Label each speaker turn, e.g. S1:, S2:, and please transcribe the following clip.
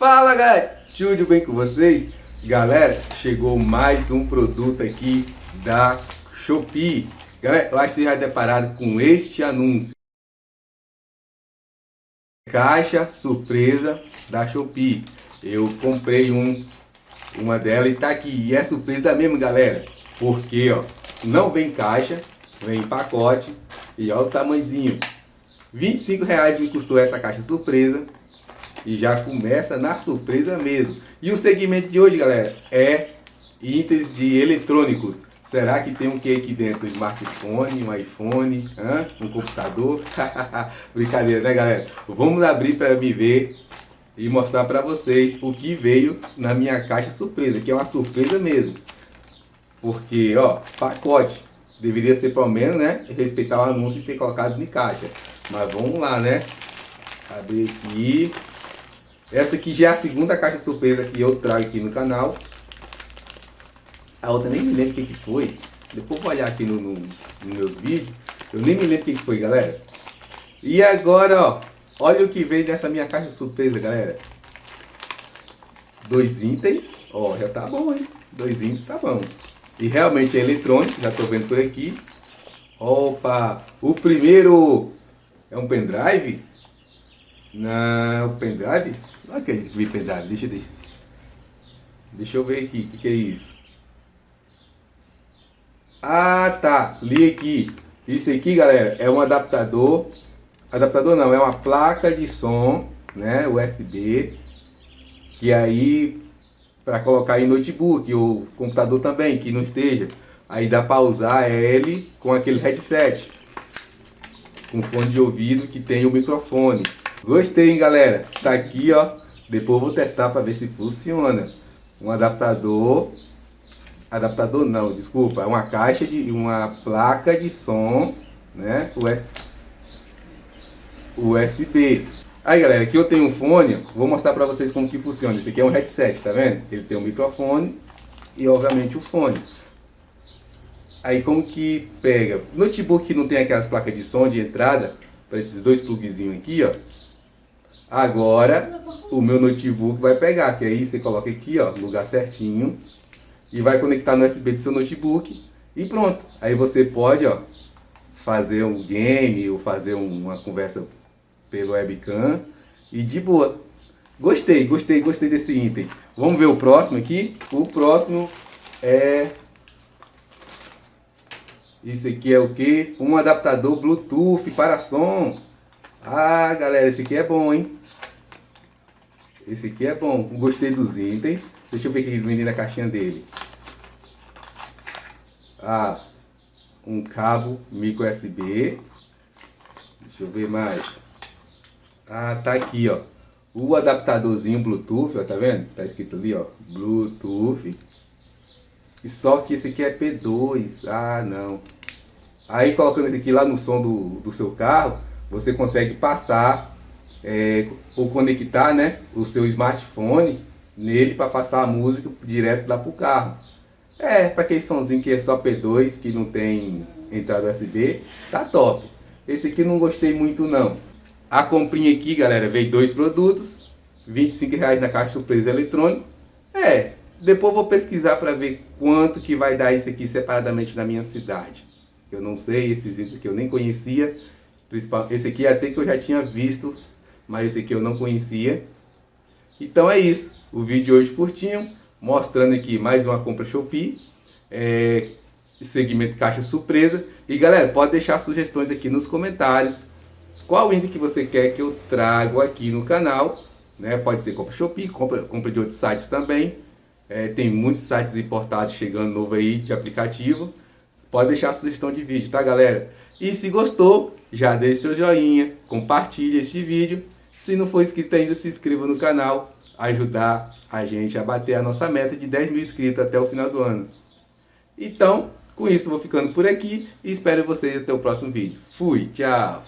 S1: Fala galera, tudo bem com vocês? Galera, chegou mais um produto aqui da Shopee. Galera, que vocês já depararam com este anúncio. Caixa surpresa da Shopee. Eu comprei um, uma dela e tá aqui. E é surpresa mesmo, galera. Porque, ó, não vem caixa, vem pacote. E olha o tamanhozinho. 25 reais me custou essa caixa surpresa. E já começa na surpresa mesmo. E o segmento de hoje, galera, é itens de eletrônicos. Será que tem um que aqui dentro? Um smartphone, um iPhone, hã? um computador? Brincadeira, né, galera? Vamos abrir para me ver e mostrar para vocês o que veio na minha caixa surpresa, que é uma surpresa mesmo. Porque, ó, pacote. Deveria ser pelo menos, né, respeitar o anúncio e ter colocado em caixa. Mas vamos lá, né? Abrir aqui. Essa aqui já é a segunda caixa surpresa que eu trago aqui no canal. A outra nem me lembro o que, que foi. Depois vou olhar aqui no, no, nos meus vídeos. Eu nem me lembro o que, que foi, galera. E agora, ó. Olha o que veio dessa minha caixa surpresa, galera. Dois itens. Ó, já tá bom, hein? Dois itens tá bom. E realmente é eletrônico, já tô vendo por aqui. Opa! O primeiro é um pendrive. Não, pendrive? É que vi pendrive, deixa, deixa. Deixa eu ver aqui, o que, que é isso? Ah, tá, li aqui. Isso aqui, galera, é um adaptador. Adaptador não, é uma placa de som, né, USB. Que aí, para colocar em notebook ou computador também, que não esteja. Aí dá para usar ele com aquele headset. Com fone de ouvido que tem o microfone. Gostei, hein, galera? Tá aqui, ó. Depois eu vou testar para ver se funciona. Um adaptador. Adaptador não, desculpa. É uma caixa de... Uma placa de som, né? US, USB. Aí, galera, aqui eu tenho um fone. Vou mostrar para vocês como que funciona. Esse aqui é um headset, tá vendo? Ele tem um microfone e, obviamente, o fone. Aí, como que pega? Notebook não tem aquelas placas de som de entrada para esses dois plugzinhos aqui, ó. Agora o meu notebook vai pegar, que aí você coloca aqui, ó, lugar certinho e vai conectar no USB do seu notebook e pronto. Aí você pode, ó, fazer um game ou fazer uma conversa pelo webcam e de boa. Gostei, gostei, gostei desse item. Vamos ver o próximo aqui. O próximo é isso aqui é o que? Um adaptador Bluetooth para som. Ah, galera, esse aqui é bom, hein? Esse aqui é bom. Gostei dos itens. Deixa eu ver o que vem na caixinha dele. Ah, um cabo micro USB. Deixa eu ver mais. Ah, tá aqui, ó. O adaptadorzinho Bluetooth, ó, tá vendo? Tá escrito ali, ó. Bluetooth. E só que esse aqui é P2. Ah, não. Aí colocando esse aqui lá no som do, do seu carro, você consegue passar é, ou conectar né, o seu smartphone nele para passar a música direto lá para o carro. É, para aquele somzinho que é só P2, que não tem entrada USB, tá top. Esse aqui não gostei muito não. A comprinha aqui, galera, veio dois produtos, 25 reais na caixa surpresa eletrônica. É, depois vou pesquisar para ver quanto que vai dar isso aqui separadamente na minha cidade. Eu não sei, esses itens que eu nem conhecia. Esse aqui até que eu já tinha visto mas esse aqui eu não conhecia. Então é isso, o vídeo de hoje curtinho, mostrando aqui mais uma compra Shopee, é, segmento caixa surpresa. E galera, pode deixar sugestões aqui nos comentários, qual item que você quer que eu trago aqui no canal. Né? Pode ser compra Shopee, compra, compra de outros sites também. É, tem muitos sites importados chegando novo aí de aplicativo. Pode deixar sugestão de vídeo, tá galera? E se gostou, já deixe seu joinha, compartilhe este vídeo se não for inscrito ainda, se inscreva no canal, ajudar a gente a bater a nossa meta de 10 mil inscritos até o final do ano. Então, com isso vou ficando por aqui e espero vocês até o próximo vídeo. Fui, tchau!